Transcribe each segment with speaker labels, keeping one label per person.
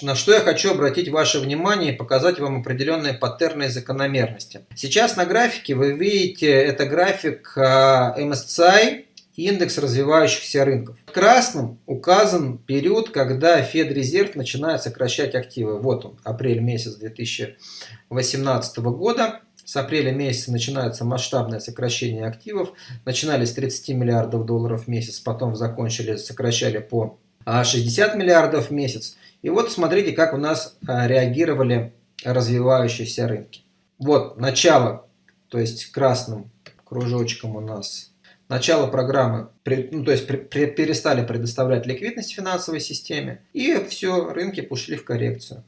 Speaker 1: на что я хочу обратить ваше внимание и показать вам определенные паттерны и закономерности. Сейчас на графике вы видите, это график а, MSCI, индекс развивающихся рынков. В красном указан период, когда Федрезерв начинает сокращать активы. Вот он, апрель месяц 2018 года. С апреля месяца начинается масштабное сокращение активов. Начинали с 30 миллиардов долларов в месяц, потом закончили, сокращали по 60 миллиардов в месяц. И вот смотрите, как у нас а, реагировали развивающиеся рынки. Вот начало, то есть красным кружочком у нас начало программы, ну, то есть перестали предоставлять ликвидность финансовой системе, и все, рынки ушли в коррекцию.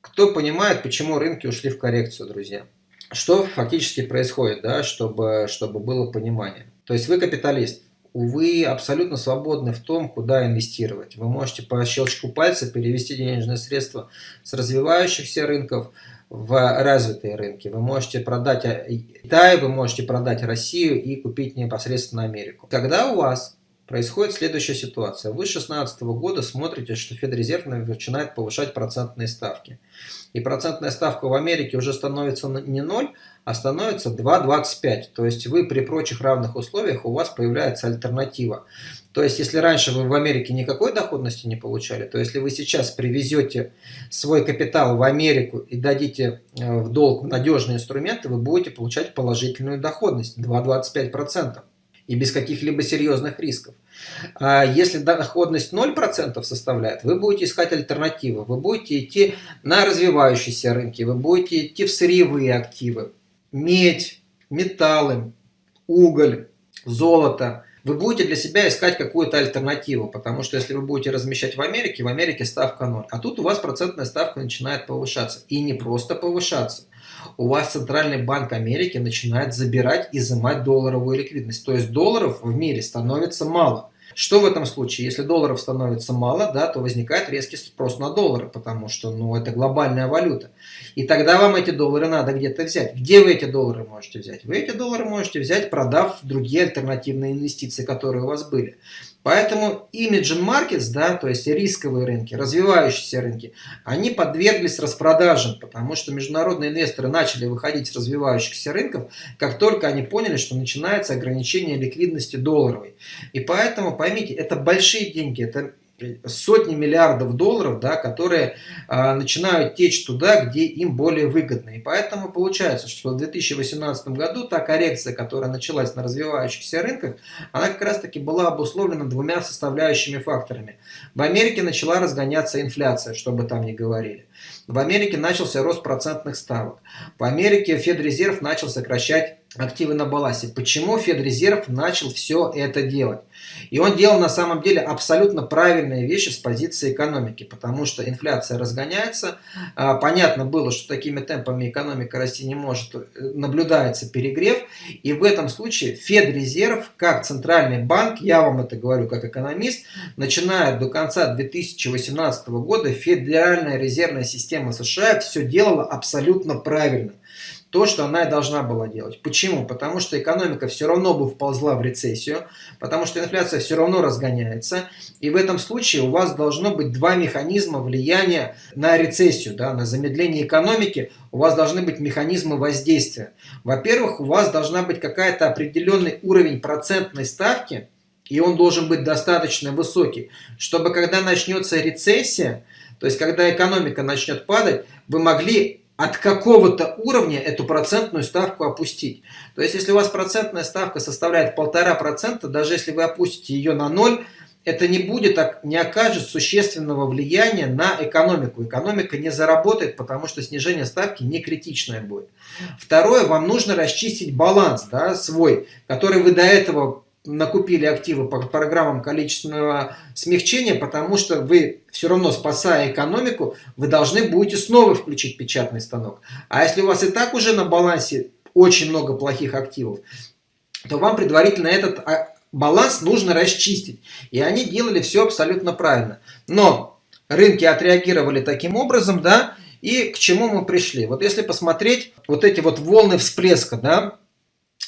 Speaker 1: Кто понимает, почему рынки ушли в коррекцию, друзья? Что фактически происходит, да, чтобы, чтобы было понимание? То есть вы капиталист, вы абсолютно свободны в том, куда инвестировать. Вы можете по щелчку пальца перевести денежные средства с развивающихся рынков в развитые рынки. Вы можете продать Китай, вы можете продать Россию и купить непосредственно Америку. Когда у вас происходит следующая ситуация. Вы с 2016 года смотрите, что Федрезерв начинает повышать процентные ставки. И процентная ставка в Америке уже становится не 0, а становится 2,25. То есть вы при прочих равных условиях у вас появляется альтернатива. То есть если раньше вы в Америке никакой доходности не получали, то если вы сейчас привезете свой капитал в Америку и дадите э, в долг надежные инструменты, вы будете получать положительную доходность 2,25% и без каких-либо серьезных рисков. А если доходность 0% составляет, вы будете искать альтернативы, вы будете идти на развивающиеся рынки, вы будете идти в сырьевые активы, медь, металлы, уголь, золото. Вы будете для себя искать какую-то альтернативу, потому что если вы будете размещать в Америке, в Америке ставка 0. А тут у вас процентная ставка начинает повышаться. И не просто повышаться у вас Центральный банк Америки начинает забирать, изымать долларовую ликвидность. То есть долларов в мире становится мало. Что в этом случае? Если долларов становится мало, да, то возникает резкий спрос на доллары, потому что ну, это глобальная валюта. И тогда вам эти доллары надо где-то взять. Где вы эти доллары можете взять? Вы эти доллары можете взять, продав другие альтернативные инвестиции, которые у вас были. Поэтому emerging markets, да, то есть рисковые рынки, развивающиеся рынки, они подверглись распродажам, потому что международные инвесторы начали выходить с развивающихся рынков, как только они поняли, что начинается ограничение ликвидности долларовой. И поэтому, поймите, это большие деньги, это сотни миллиардов долларов, да, которые а, начинают течь туда, где им более выгодно. И поэтому получается, что в 2018 году та коррекция, которая началась на развивающихся рынках, она как раз таки была обусловлена двумя составляющими факторами. В Америке начала разгоняться инфляция, что бы там ни говорили. В Америке начался рост процентных ставок. В Америке Федрезерв начал сокращать активы на балансе. Почему Федрезерв начал все это делать? И он делал на самом деле абсолютно правильные вещи с позиции экономики, потому что инфляция разгоняется. А, понятно было, что такими темпами экономика расти не может, э, наблюдается перегрев. И в этом случае Федрезерв, как центральный банк, я вам это говорю как экономист, начиная до конца 2018 года Федеральная резервная система США все делала абсолютно правильно то, что она и должна была делать. Почему? Потому что экономика все равно бы вползла в рецессию, потому что инфляция все равно разгоняется, и в этом случае у вас должно быть два механизма влияния на рецессию, да, на замедление экономики, у вас должны быть механизмы воздействия. Во-первых, у вас должна быть какая-то определенный уровень процентной ставки, и он должен быть достаточно высокий, чтобы когда начнется рецессия, то есть когда экономика начнет падать, вы могли от какого-то уровня эту процентную ставку опустить. То есть, если у вас процентная ставка составляет полтора процента, даже если вы опустите ее на ноль, это не будет, не окажет существенного влияния на экономику. Экономика не заработает, потому что снижение ставки не критичное будет. Второе, вам нужно расчистить баланс да, свой, который вы до этого накупили активы по программам количественного смягчения, потому что вы все равно, спасая экономику, вы должны будете снова включить печатный станок. А если у вас и так уже на балансе очень много плохих активов, то вам предварительно этот а, баланс нужно расчистить. И они делали все абсолютно правильно. Но рынки отреагировали таким образом, да, и к чему мы пришли? Вот если посмотреть вот эти вот волны всплеска, да,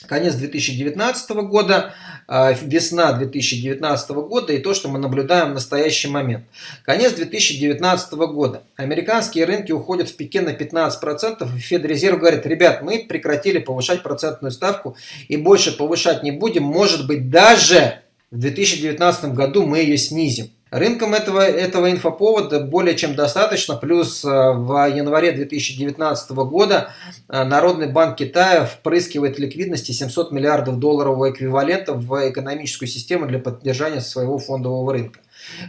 Speaker 1: конец 2019 года, весна 2019 года и то, что мы наблюдаем в настоящий момент. Конец 2019 года. Американские рынки уходят в пике на 15%, и Федрезерв говорит, ребят, мы прекратили повышать процентную ставку и больше повышать не будем, может быть даже в 2019 году мы ее снизим. Рынкам этого, этого инфоповода более чем достаточно, плюс э, в январе 2019 года э, Народный банк Китая впрыскивает ликвидности 700 миллиардов долларового эквивалента в экономическую систему для поддержания своего фондового рынка.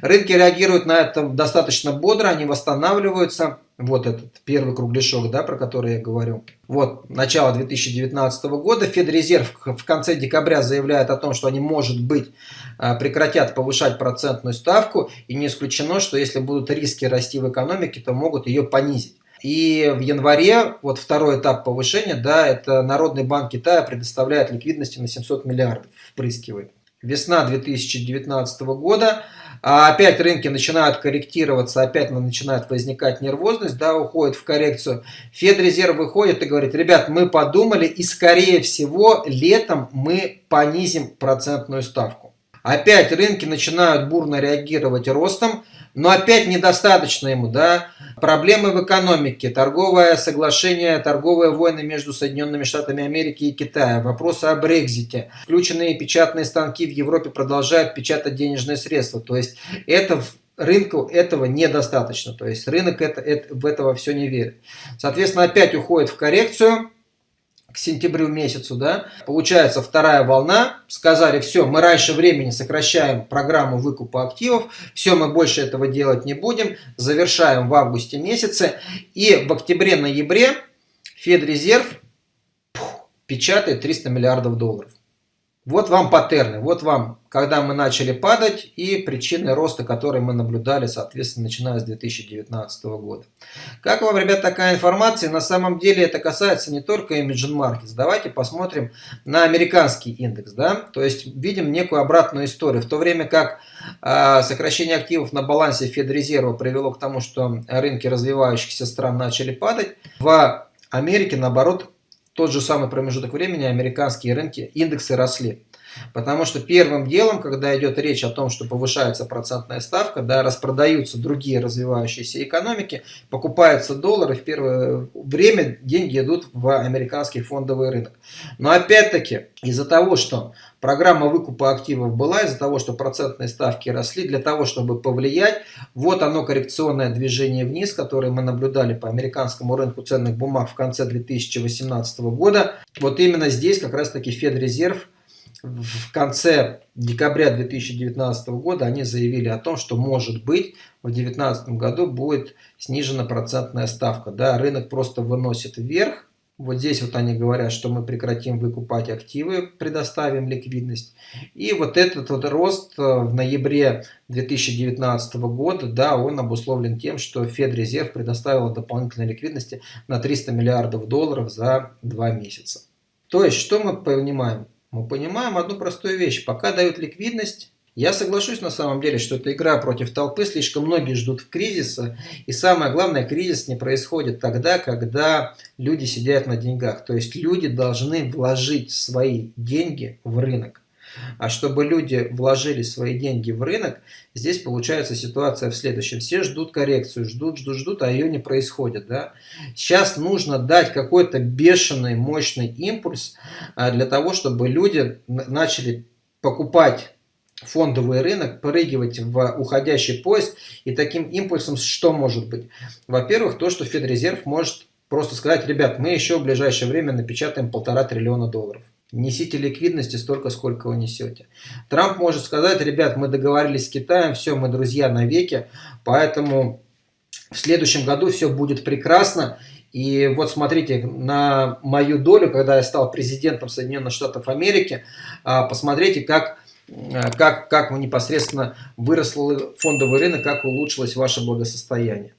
Speaker 1: Рынки реагируют на это достаточно бодро, они восстанавливаются. Вот этот первый кругляшок, да, про который я говорю. Вот, начало 2019 года. Федрезерв в конце декабря заявляет о том, что они, может быть, а, прекратят повышать процентную ставку. И не исключено, что если будут риски расти в экономике, то могут ее понизить. И в январе, вот второй этап повышения, да, это Народный банк Китая предоставляет ликвидности на 700 миллиардов, впрыскивает. Весна 2019 года а опять рынки начинают корректироваться, опять начинает возникать нервозность, да, уходит в коррекцию. Федрезерв выходит и говорит, ребят, мы подумали и скорее всего летом мы понизим процентную ставку. Опять рынки начинают бурно реагировать ростом, но опять недостаточно ему, да. Проблемы в экономике, торговое соглашение, торговые войны между Соединенными Штатами Америки и Китаем, вопросы о Брекзите, включенные печатные станки в Европе продолжают печатать денежные средства. То есть это рынку этого недостаточно. То есть рынок это, это, в этого все не верит. Соответственно, опять уходит в коррекцию к сентябрю месяцу, да, получается вторая волна, сказали, все, мы раньше времени сокращаем программу выкупа активов, все, мы больше этого делать не будем, завершаем в августе месяце, и в октябре-ноябре Федрезерв печатает 300 миллиардов долларов. Вот вам паттерны, вот вам, когда мы начали падать и причины роста, которые мы наблюдали, соответственно, начиная с 2019 года. Как вам, ребят, такая информация? На самом деле это касается не только Imagine Markets. Давайте посмотрим на американский индекс. Да? То есть видим некую обратную историю. В то время как э, сокращение активов на балансе Федрезерва привело к тому, что рынки развивающихся стран начали падать, в Америке, наоборот, тот же самый промежуток времени американские рынки, индексы росли. Потому что первым делом, когда идет речь о том, что повышается процентная ставка, да, распродаются другие развивающиеся экономики, покупаются доллары, в первое время деньги идут в американский фондовый рынок. Но опять-таки, из-за того, что Программа выкупа активов была из-за того, что процентные ставки росли, для того, чтобы повлиять. Вот оно коррекционное движение вниз, которое мы наблюдали по американскому рынку ценных бумаг в конце 2018 года. Вот именно здесь как раз таки Федрезерв в конце декабря 2019 года они заявили о том, что может быть в 2019 году будет снижена процентная ставка. Да, рынок просто выносит вверх вот здесь вот они говорят, что мы прекратим выкупать активы, предоставим ликвидность. И вот этот вот рост э, в ноябре 2019 года, да, он обусловлен тем, что Федрезерв предоставил дополнительной ликвидности на 300 миллиардов долларов за два месяца. То есть, что мы понимаем? Мы понимаем одну простую вещь. Пока дают ликвидность, я соглашусь на самом деле, что это игра против толпы, слишком многие ждут кризиса, и самое главное, кризис не происходит тогда, когда люди сидят на деньгах. То есть люди должны вложить свои деньги в рынок. А чтобы люди вложили свои деньги в рынок, здесь получается ситуация в следующем. Все ждут коррекцию, ждут, ждут, ждут, а ее не происходит. Да? Сейчас нужно дать какой-то бешеный, мощный импульс а, для того, чтобы люди начали покупать фондовый рынок, прыгивать в уходящий поезд. И таким импульсом что может быть? Во-первых, то, что Федрезерв может просто сказать, ребят, мы еще в ближайшее время напечатаем полтора триллиона долларов. Несите ликвидности столько, сколько вы несете. Трамп может сказать, ребят, мы договорились с Китаем, все, мы друзья навеки, поэтому в следующем году все будет прекрасно. И вот смотрите, на мою долю, когда я стал президентом Соединенных Штатов Америки, а, посмотрите, как Э, как, как непосредственно вырос фондовый рынок, как улучшилось ваше благосостояние.